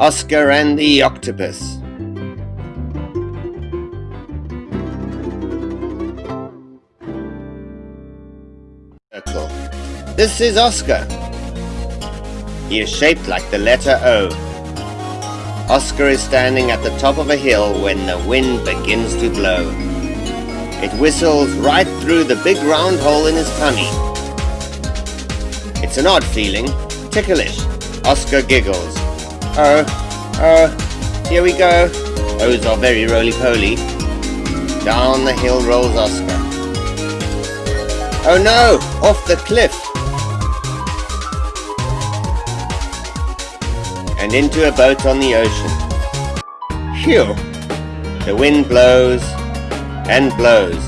Oscar and the Octopus. This is Oscar. He is shaped like the letter O. Oscar is standing at the top of a hill when the wind begins to blow. It whistles right through the big round hole in his tummy. It's an odd feeling, ticklish. Oscar giggles. Oh, oh, here we go. O's are very roly-poly. Down the hill rolls Oscar. Oh no, off the cliff. And into a boat on the ocean. Phew! The wind blows and blows.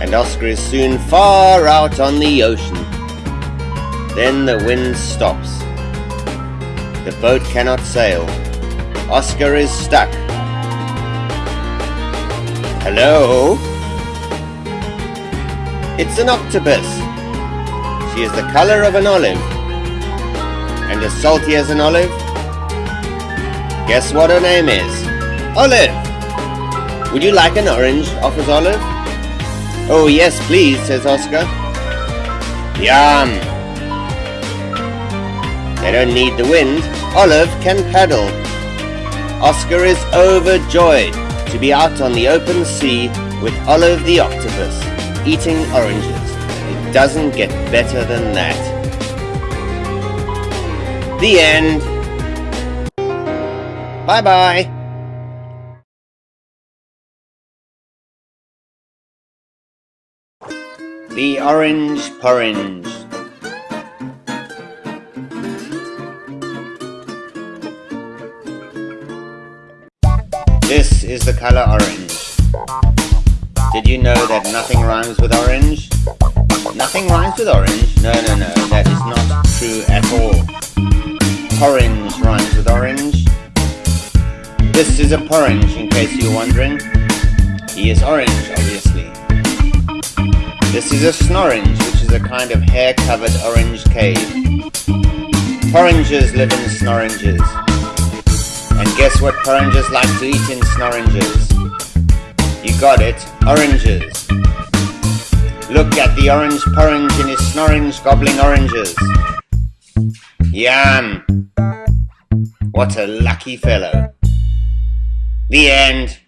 And Oscar is soon far out on the ocean. Then the wind stops. The boat cannot sail. Oscar is stuck. Hello? It's an octopus. She is the color of an olive. And as salty as an olive. Guess what her name is? Olive! Would you like an orange? offers Olive. Oh yes, please, says Oscar. Yum! They don't need the wind. Olive can paddle. Oscar is overjoyed to be out on the open sea with Olive the octopus, eating oranges. It doesn't get better than that. The end. Bye-bye. The Orange Porringe This is the color orange. Did you know that nothing rhymes with orange? Nothing rhymes with orange? No, no, no, that is not true at all. Orange rhymes with orange. This is a porringe, in case you're wondering. He is orange, obviously. This is a snorange, which is a kind of hair-covered orange cave. Porringes live in snoranges. And guess what porringes like to eat in snoranges? You got it, oranges. Look at the orange porringe in his snorange gobbling oranges. Yum! What a lucky fellow. The end.